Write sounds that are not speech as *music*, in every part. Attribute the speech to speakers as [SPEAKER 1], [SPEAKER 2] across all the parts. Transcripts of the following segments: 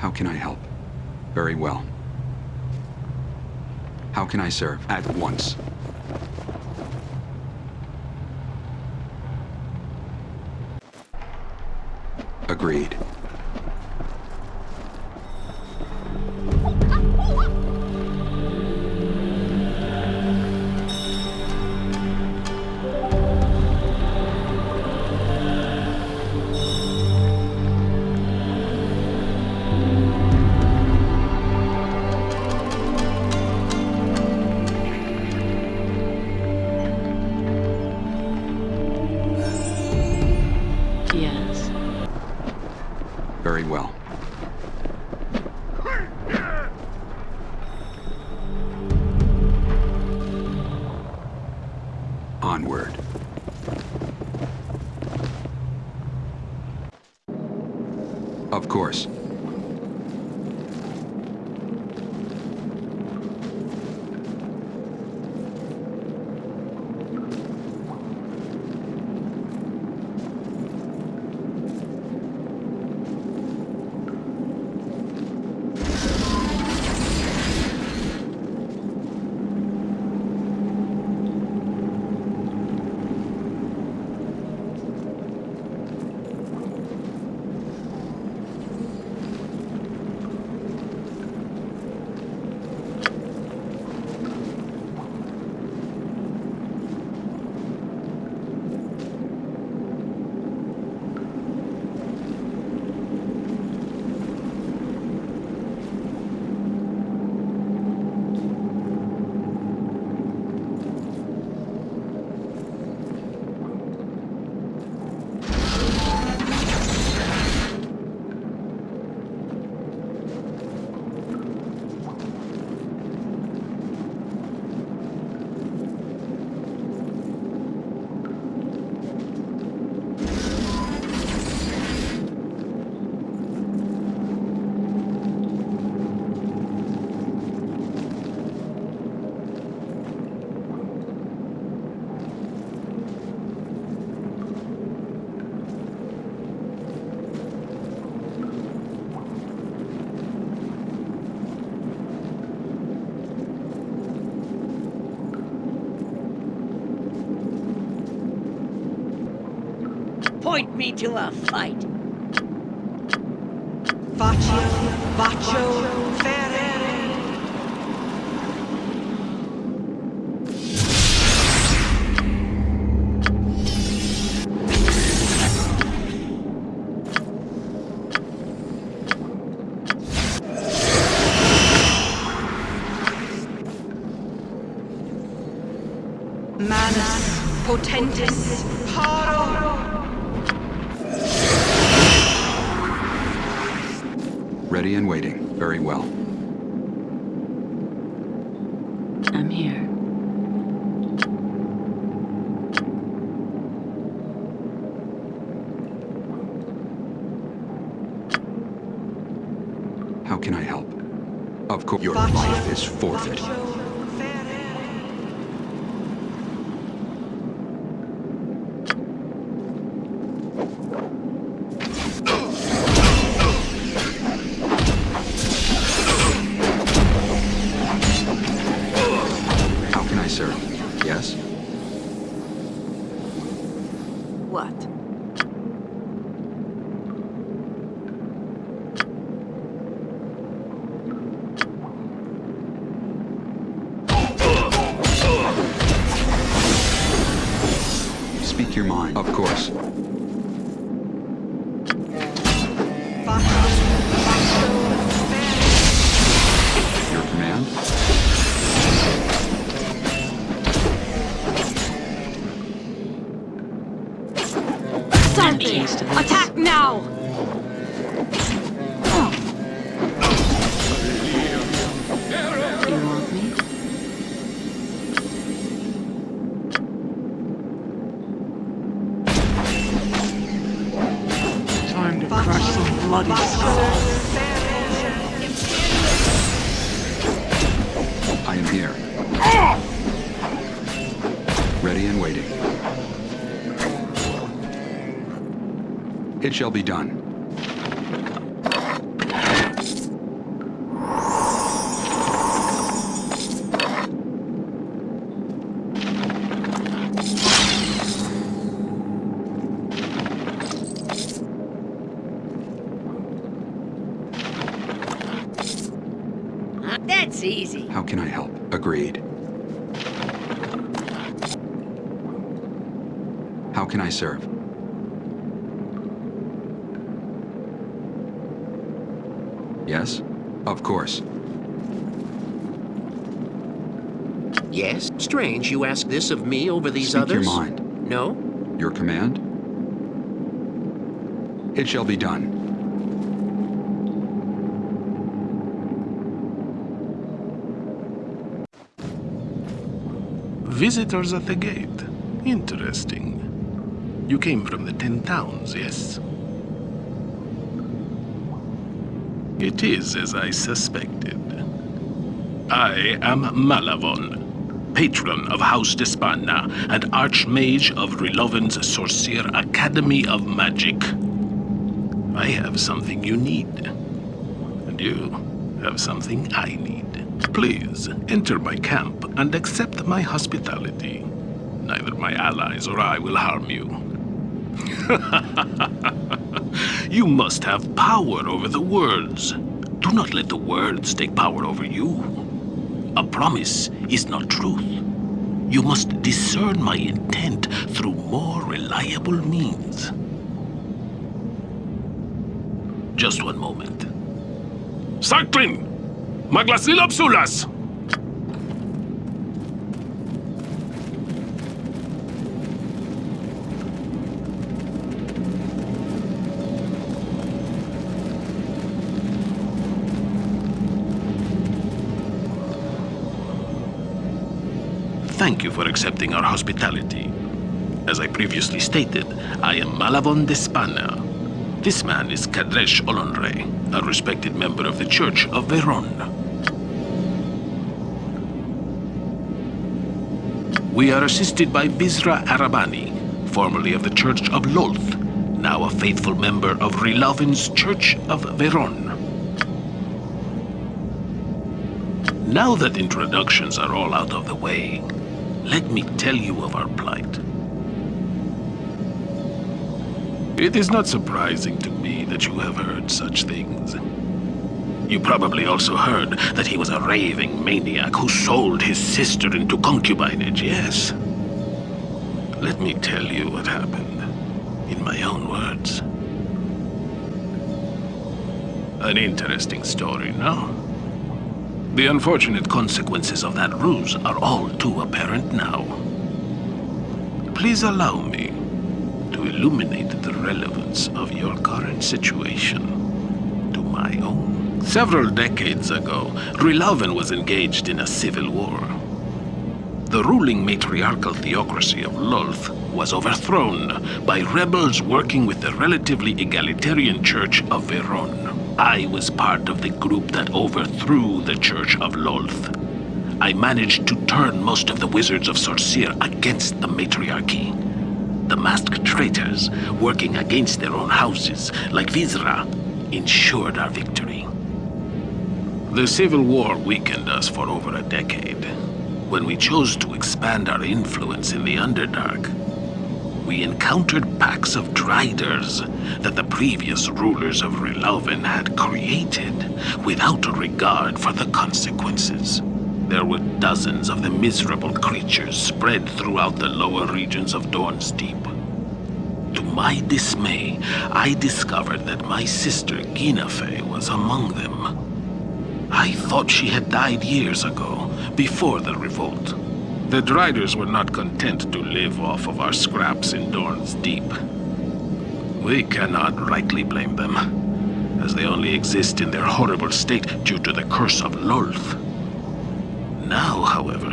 [SPEAKER 1] How can I help? Very well. How can I serve? At once. Agreed. Course.
[SPEAKER 2] To a fight.
[SPEAKER 3] Faccio, faccio. Manus potentis
[SPEAKER 1] And waiting. Very well.
[SPEAKER 4] Something! Attack now!
[SPEAKER 1] Shall be done.
[SPEAKER 2] That's easy.
[SPEAKER 1] How can I help? Agreed. How can I serve? Yes? Of course.
[SPEAKER 5] Yes? Strange you of me over these
[SPEAKER 1] Speak
[SPEAKER 5] others?
[SPEAKER 1] your mind.
[SPEAKER 5] No?
[SPEAKER 1] Your command? It shall be done.
[SPEAKER 6] Visitors at the gate. Interesting. You came from the Ten Towns, yes? It is as I suspected. I am Malavon, patron of House Despana and Archmage of Riloven's Sorcere Academy of Magic. I have something you need, and you have something I need. Please enter my camp and accept my hospitality. Neither my allies or I will harm you. *laughs* you must have power over the words. Do not let the words take power over you. A promise is not truth. You must discern my intent through more reliable means. Just one moment. Sarklin! Maglasilopsulas! You for accepting our hospitality. As I previously stated, I am Malavon de Despana. This man is Kadresh Olonre, a respected member of the Church of Vhaeraun. We are assisted by Vizra Arabani, formerly of the Church of Lolth, now a faithful member of Rilovin's Church of Vhaeraun. Now that introductions are all out of the way, let me tell you of our plight. It is not surprising to me that you have heard such things. You probably also heard that he was a raving maniac who sold his sister into concubinage, yes? Let me tell you what happened, in my own words. An interesting story, no? The unfortunate consequences of that ruse are all too apparent now. Please allow me to illuminate the relevance of your current situation to my own. Several decades ago, Rilaven was engaged in a civil war. The ruling matriarchal theocracy of Lolth was overthrown by rebels working with the relatively egalitarian Church of Vhaeraun. I was part of the group that overthrew the Church of Lolth. I managed to turn most of the wizards of Sorcere against the matriarchy. The masked traitors, working against their own houses, like Vizra, ensured our victory. The Civil War weakened us for over a decade. When we chose to expand our influence in the Underdark, we encountered packs of Driders that the previous rulers of Riloven had created without a regard for the consequences. There were dozens of the miserable creatures spread throughout the lower regions of Dorn's Deep. To my dismay, I discovered that my sister Ginafe was among them. I thought she had died years ago, before the revolt. The Driders were not content to live off of our scraps in Dorn's Deep. We cannot rightly blame them, as they only exist in their horrible state due to the curse of Lolth. Now, however,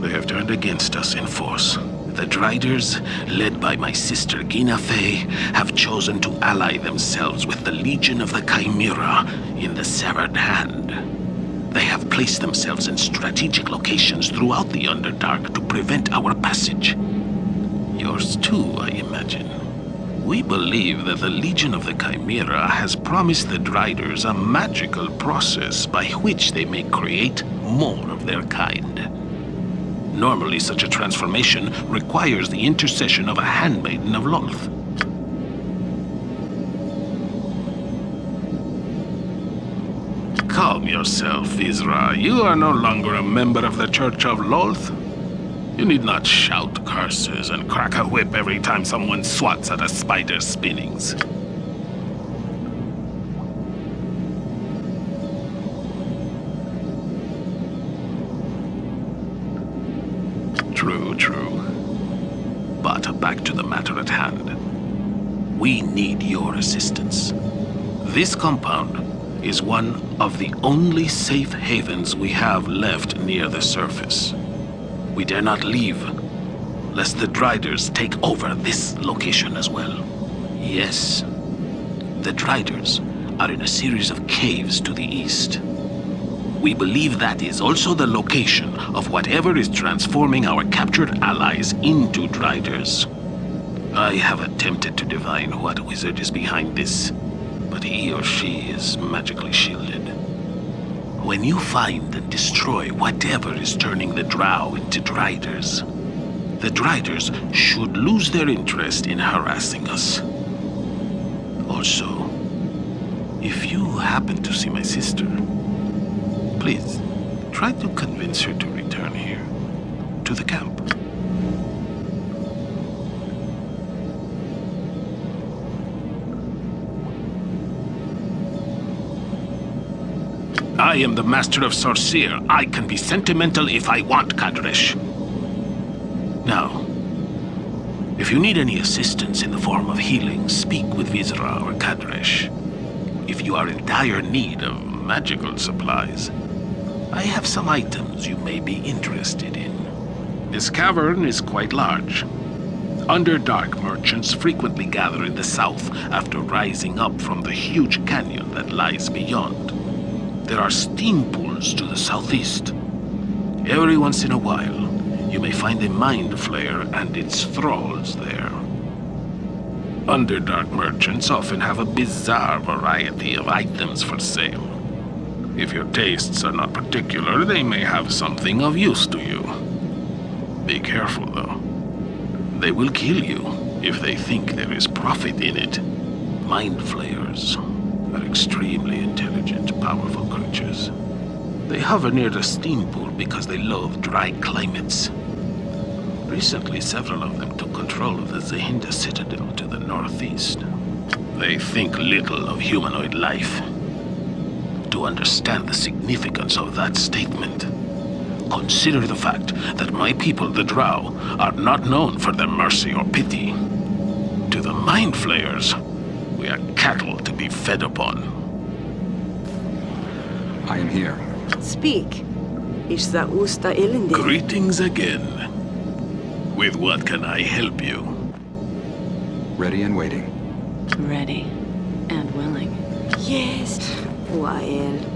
[SPEAKER 6] they have turned against us in force. The Driders, led by my sister Ginafe, have chosen to ally themselves with the Legion of the Chimera in the Severed Hand. They have placed themselves in strategic locations throughout the Underdark to prevent our passage. Yours too, I imagine. We believe that the Legion of the Chimera has promised the Driders a magical process by which they may create more of their kind. Normally, such a transformation requires the intercession of a handmaiden of Lolth. Yourself, Isra. You are no longer a member of the Church of Lolth. You need not shout curses and crack a whip every time someone swats at a spider's spinnings. True, true. But back to the matter at hand. We need your assistance. This compound is one of the only safe havens we have left near the surface. We dare not leave, lest the Driders take over this location as well. Yes, the Driders are in a series of caves to the east. We believe that is also the location of whatever is transforming our captured allies into Driders. I have attempted to divine what wizard is behind this, but he or she is magically shielded. When you find and destroy whatever is turning the Drow into Driders, the Driders should lose their interest in harassing us. Also, if you happen to see my sister, please try to convince her to return here, to the camp. I am the master of Sorcere. I can be sentimental if I want, Kadresh. Now, if you need any assistance in the form of healing, speak with Vizra or Kadresh. If you are in dire need of magical supplies, I have some items you may be interested in. This cavern is quite large. Underdark merchants frequently gather in the south after rising up from the huge canyon that lies beyond. There are steam pools to the southeast. Every once in a while, you may find a mind flayer and its thralls there. Underdark merchants often have a bizarre variety of items for sale. If your tastes are not particular, they may have something of use to you. Be careful, though. They will kill you if they think there is profit in it. Mind flayers are extremely intelligent, powerful creatures. They hover near the steam pool because they love dry climates. Recently, several of them took control of the Zehinda Citadel to the northeast. They think little of humanoid life. To understand the significance of that statement, consider the fact that my people, the Drow, are not known for their mercy or pity. To the Mind Flayers, we are cattle to be fed upon.
[SPEAKER 1] I am here.
[SPEAKER 7] Speak. Is that Usta Ilindi?
[SPEAKER 6] Greetings again. With what can I help you?
[SPEAKER 1] Ready and waiting.
[SPEAKER 4] Ready. And willing.
[SPEAKER 7] Yes. Wael.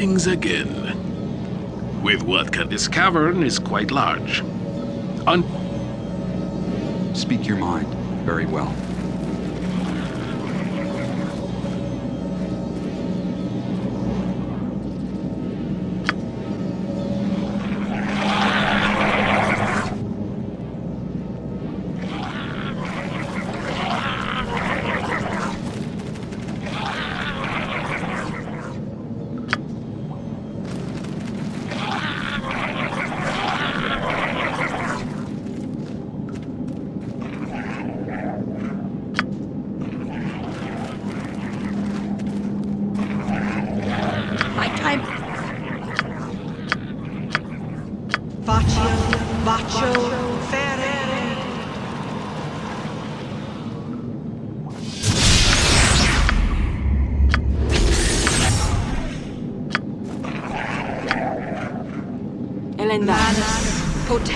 [SPEAKER 6] Again. With what can this cavern is quite large. Un
[SPEAKER 1] Speak your mind. Very well.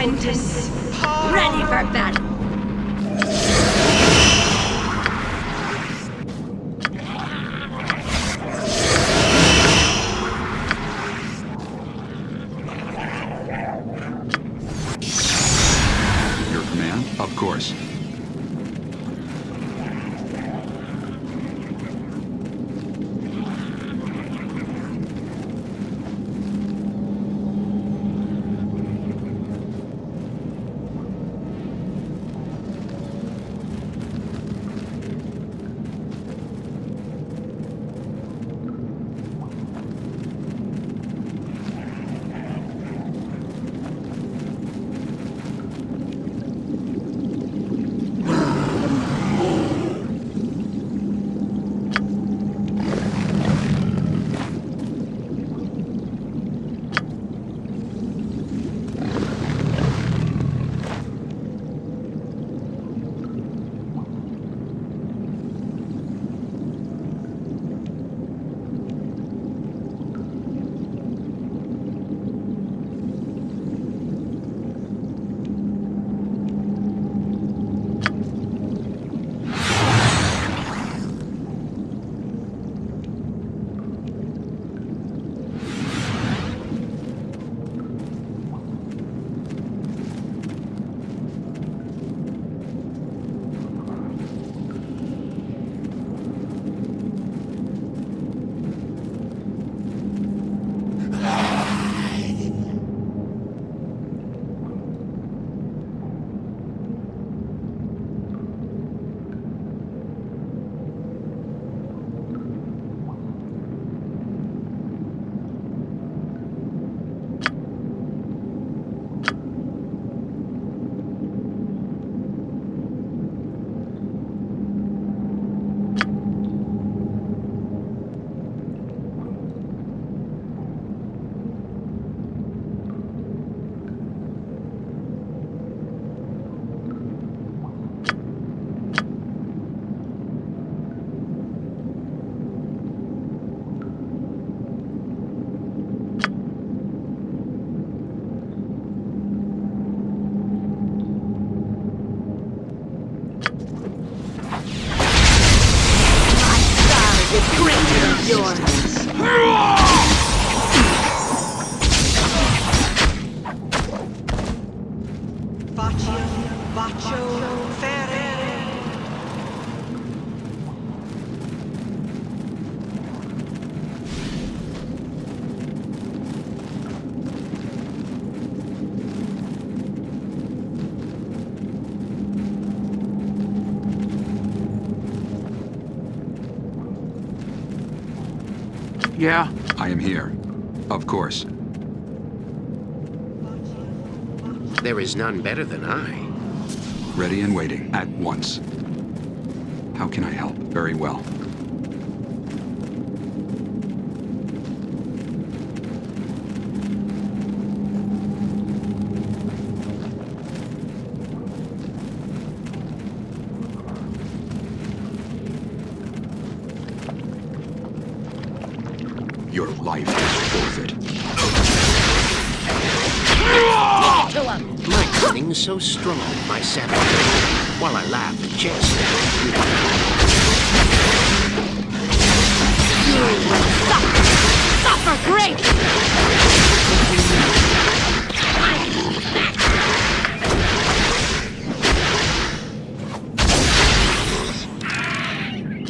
[SPEAKER 3] Potentis,
[SPEAKER 8] Yeah,
[SPEAKER 1] I am here. Of course.
[SPEAKER 5] There is none better than I.
[SPEAKER 1] Ready and waiting. At once. How can I help? Very well. Your life is forfeit.
[SPEAKER 2] To him.
[SPEAKER 5] So strong, my savage. While I laugh and jest.
[SPEAKER 2] great!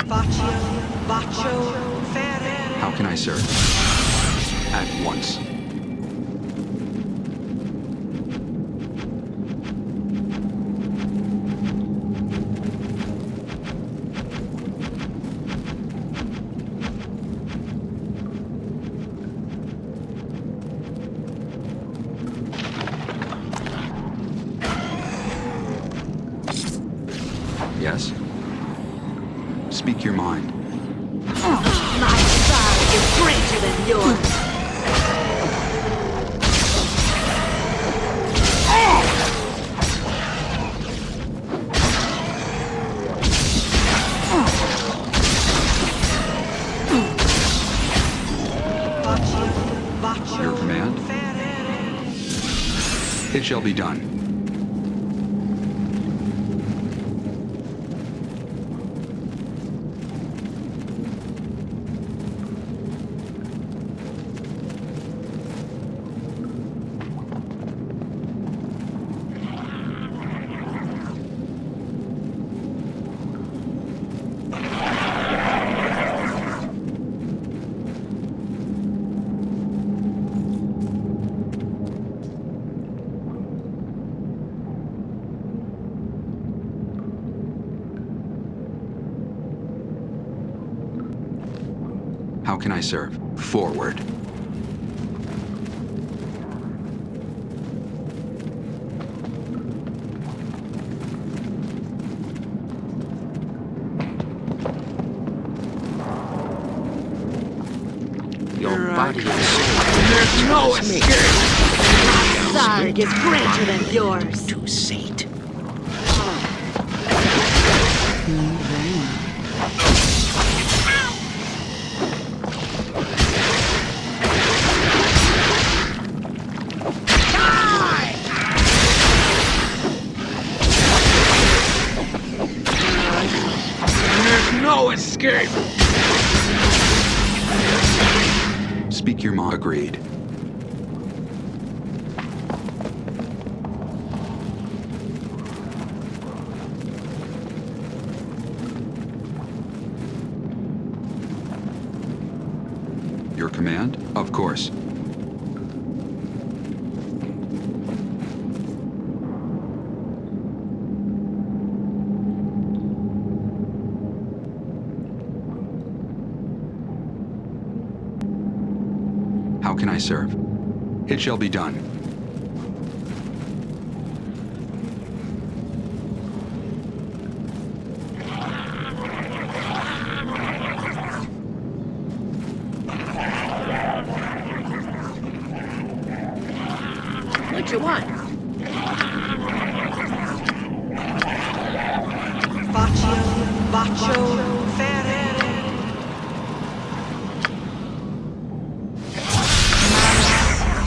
[SPEAKER 3] Faccio, bacio, ferere.
[SPEAKER 1] How can I serve? At once. Be done. How can I serve? Forward.
[SPEAKER 5] Your body soul
[SPEAKER 8] There's no escape!
[SPEAKER 2] Side is greater than yours.
[SPEAKER 1] Of course. How can I serve? It shall be done.
[SPEAKER 2] What you want?
[SPEAKER 3] Faccio, bacio, ferere.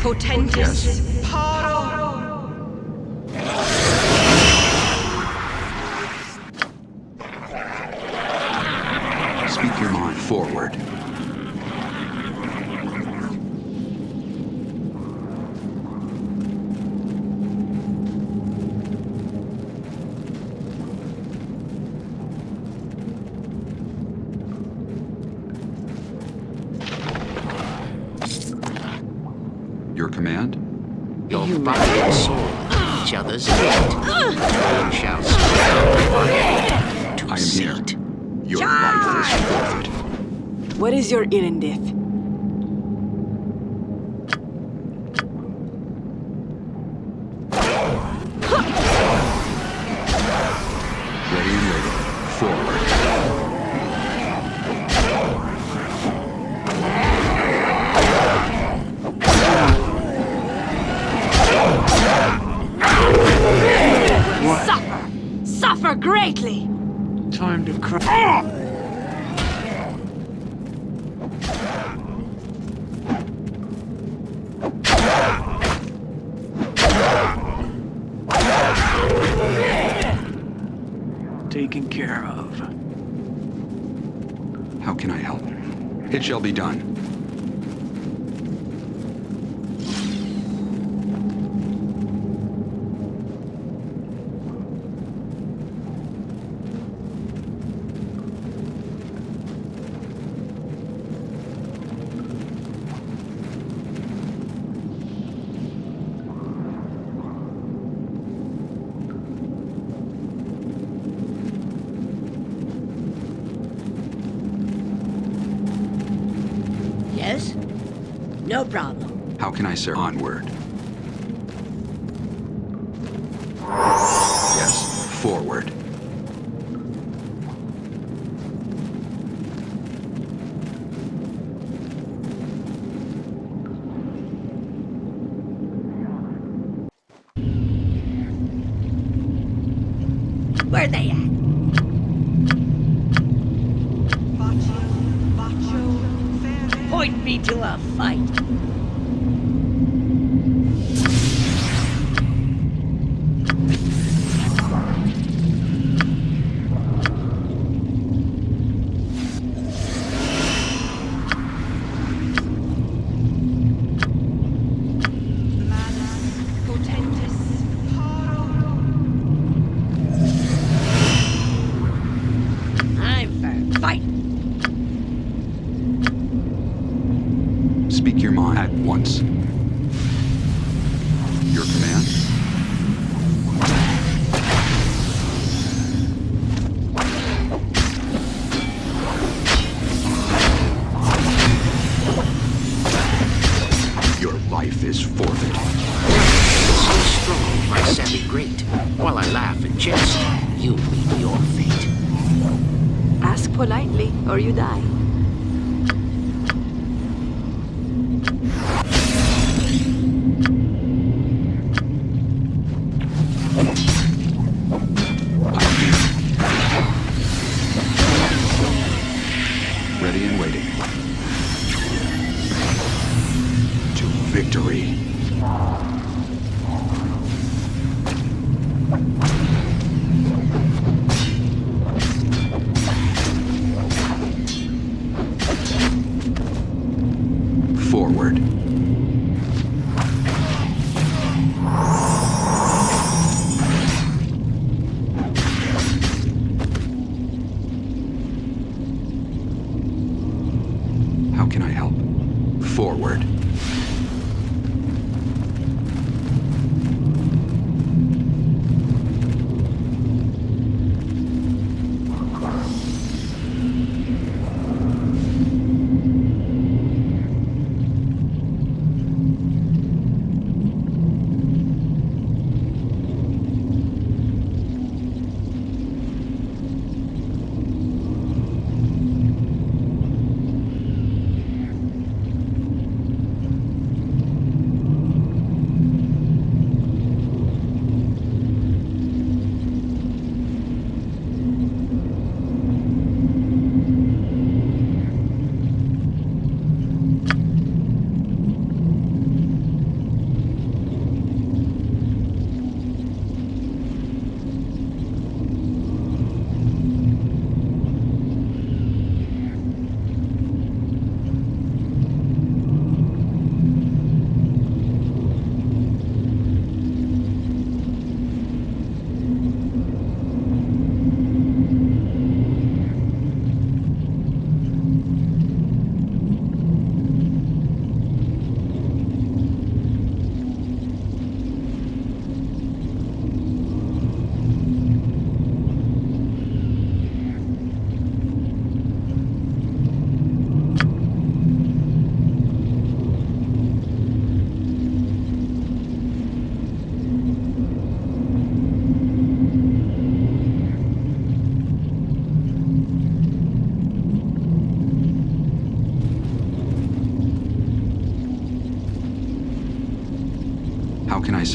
[SPEAKER 3] Potentis, paro.
[SPEAKER 1] Speak your mind. Forward. Your command?
[SPEAKER 5] Your body and soul are each other's mate. You shall strive to
[SPEAKER 1] I am here.
[SPEAKER 5] sate.
[SPEAKER 1] Your life is forfeit.
[SPEAKER 7] What
[SPEAKER 5] Where they at? Point me to a fight.
[SPEAKER 1] ready and waiting. To victory.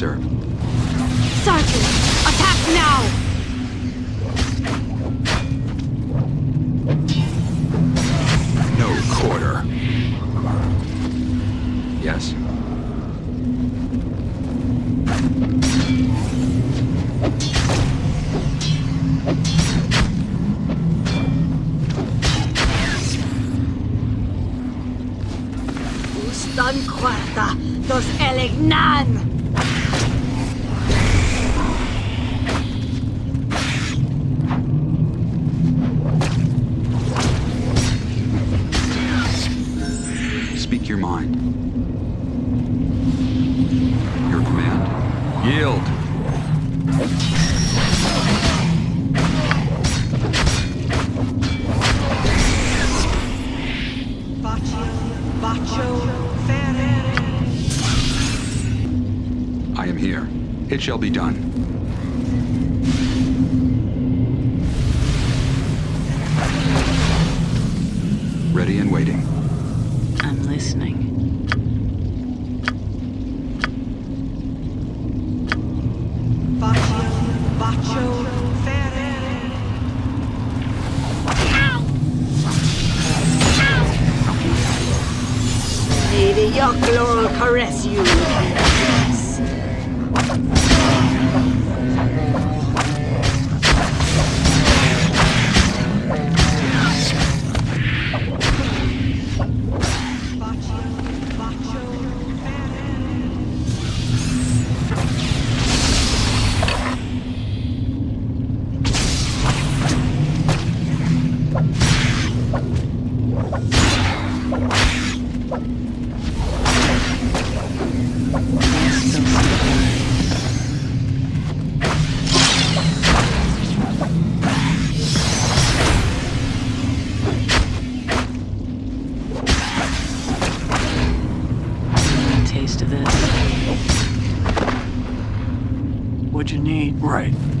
[SPEAKER 4] There. shall be done.
[SPEAKER 1] right.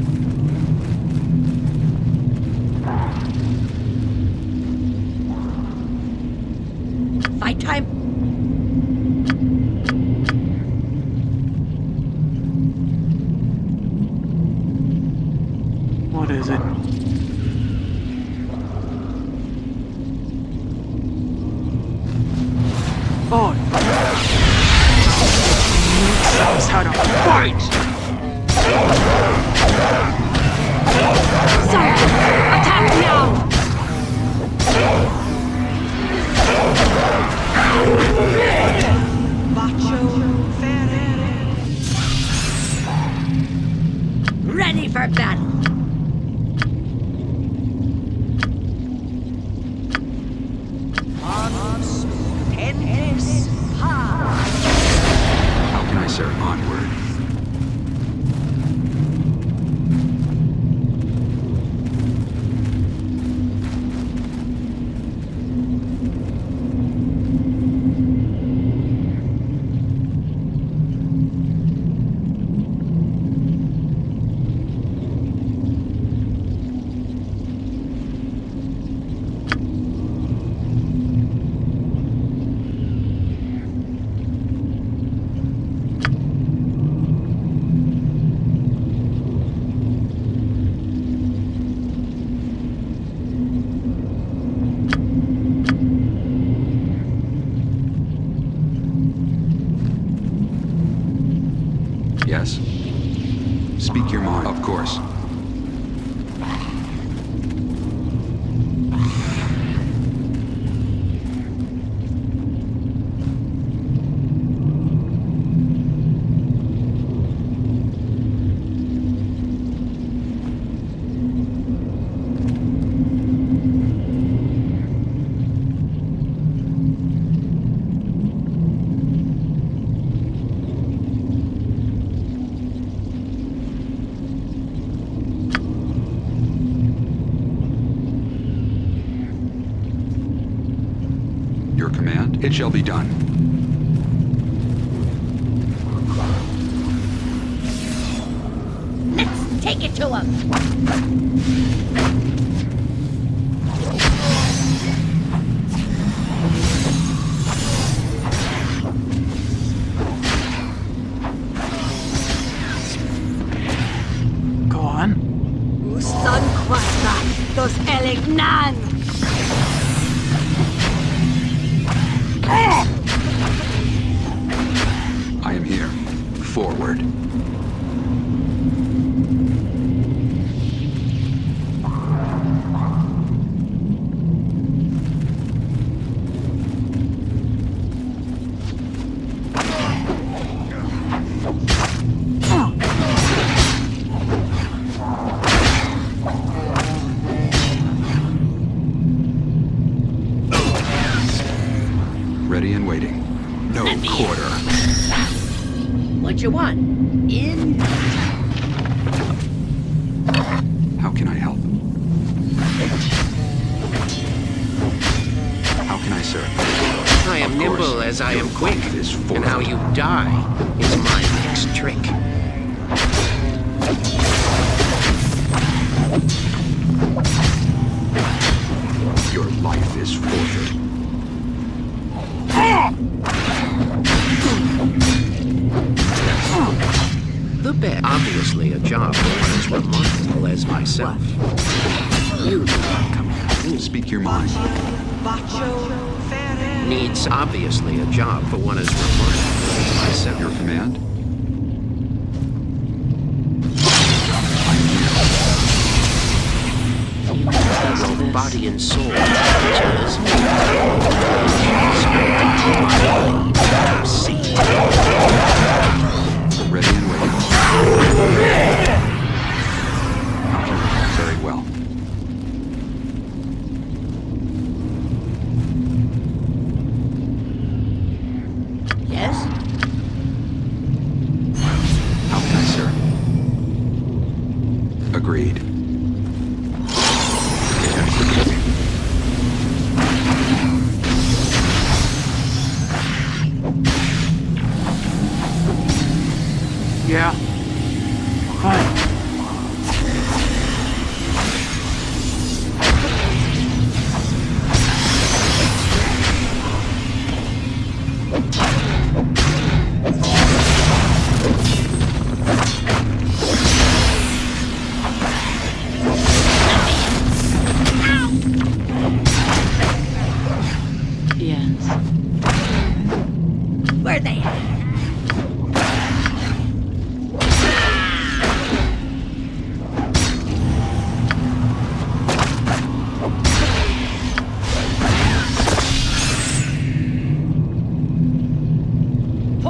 [SPEAKER 1] It
[SPEAKER 4] shall be done.
[SPEAKER 2] Let's take it to him!
[SPEAKER 1] Go on.
[SPEAKER 5] Son Quastra, those Elegnan! Job for one as remarkable as myself.
[SPEAKER 1] Your command?
[SPEAKER 4] You want a taste of
[SPEAKER 5] Your
[SPEAKER 4] this?
[SPEAKER 5] body and soul other's mate. See.
[SPEAKER 1] Ready and waiting.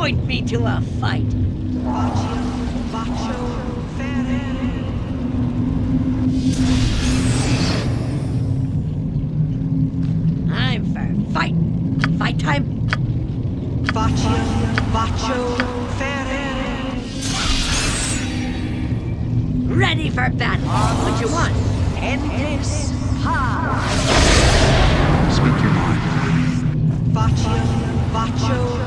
[SPEAKER 7] Point me to a fight.
[SPEAKER 3] Bacio Bacio Ferrer.
[SPEAKER 7] I'm for fight. Fight time.
[SPEAKER 3] Bacio Bacio Ferrer.
[SPEAKER 7] Ready for battle. What you want? End this.
[SPEAKER 1] Speak your mind.
[SPEAKER 3] Bacio Bacio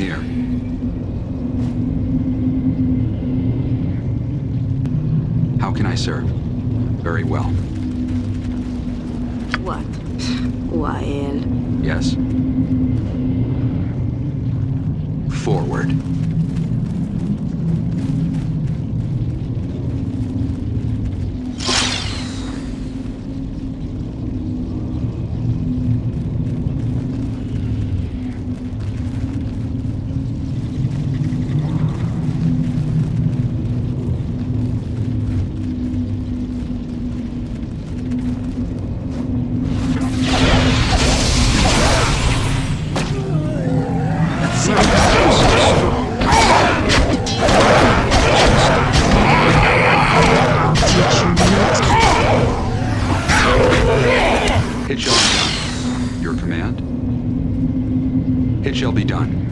[SPEAKER 1] here. How can I serve? Very well.
[SPEAKER 7] What? Wael.
[SPEAKER 1] Yes. Forward. It shall be done. Your command? It shall be done.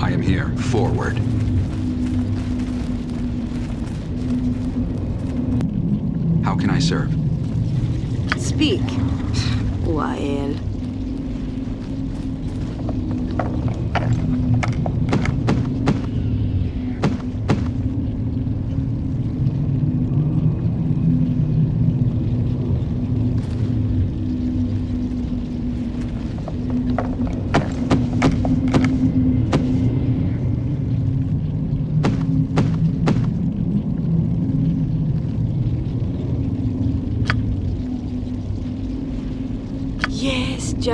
[SPEAKER 1] I am here. Forward. How can I serve?
[SPEAKER 7] Speak. Wael.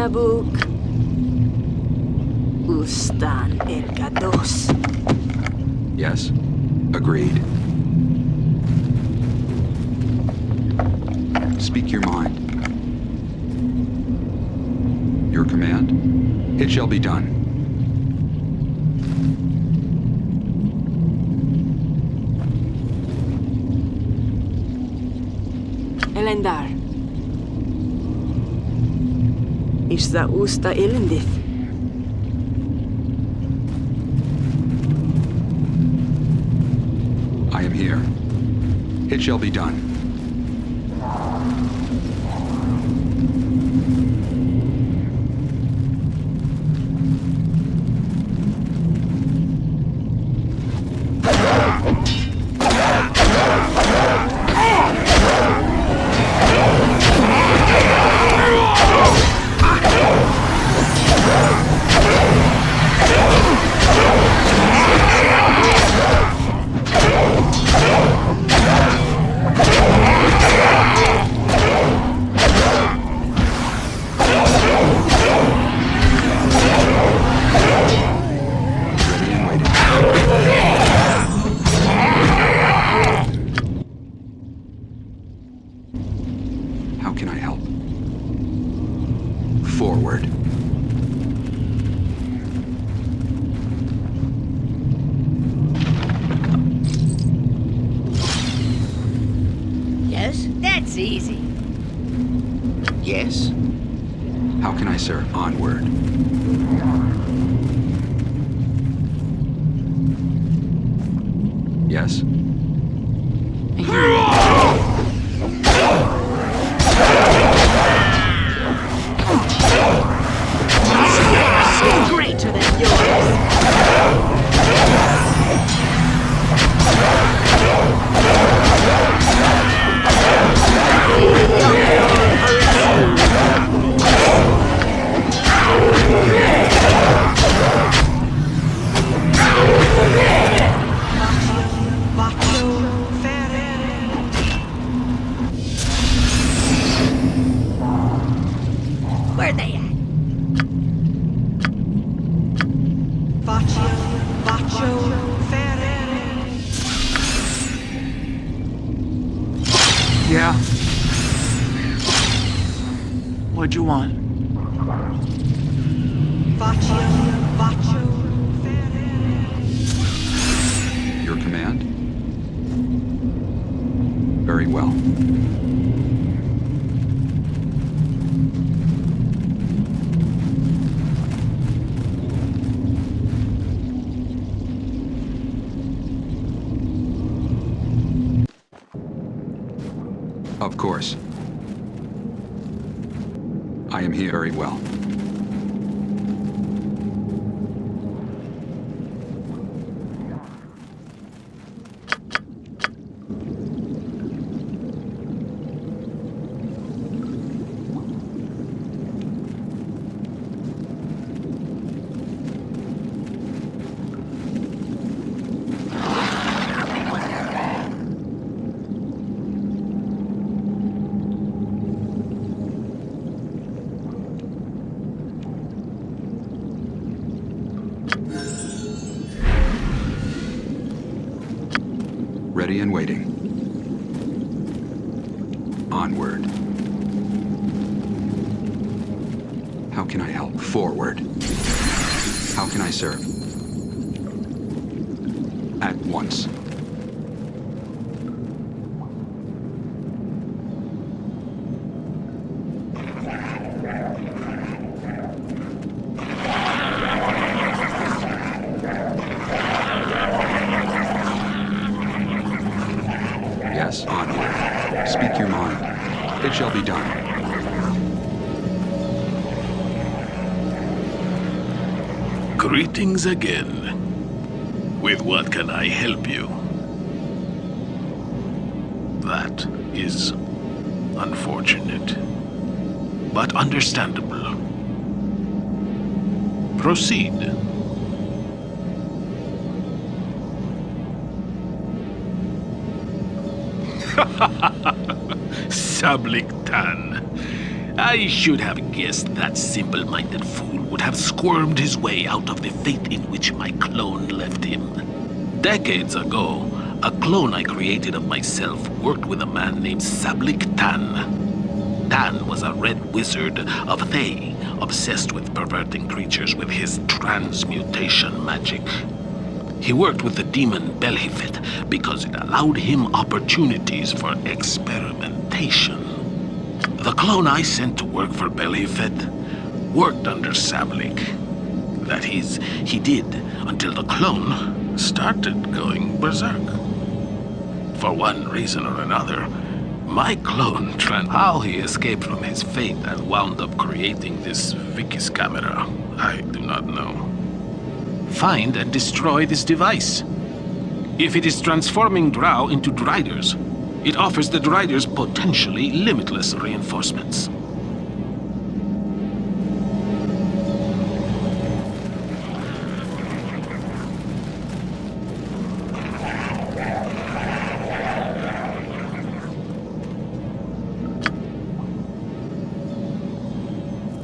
[SPEAKER 7] Yes, Ustan el Gados.
[SPEAKER 1] Yes? Agreed. Speak your mind. Your command? It shall be done.
[SPEAKER 2] Elendar. Isza usta ilindith.
[SPEAKER 1] I am here. It shall be done.
[SPEAKER 7] Yes?
[SPEAKER 1] And waiting.
[SPEAKER 6] Greetings again. With what can I help you? That is unfortunate, but understandable. Proceed. *laughs* Sablik Tan. I should have guessed that simple-minded fool would have squirmed his way out of the fate in which my clone left him. Decades ago, a clone I created of myself worked with a man named Sablik Tan. Tan was a red wizard of Thay, obsessed with perverting creatures with his transmutation magic. He worked with the demon Belhifet because it allowed him opportunities for experimentation. The clone I sent to work for Belhifet worked under Sablik. That is, he did until the clone started going berserk. For one reason or another, my clone tran how he escaped from his fate and wound up creating this Vicus camera, I do not know. Find and destroy this device. If it is transforming Drow into Driders, it offers the Driders potentially limitless reinforcements.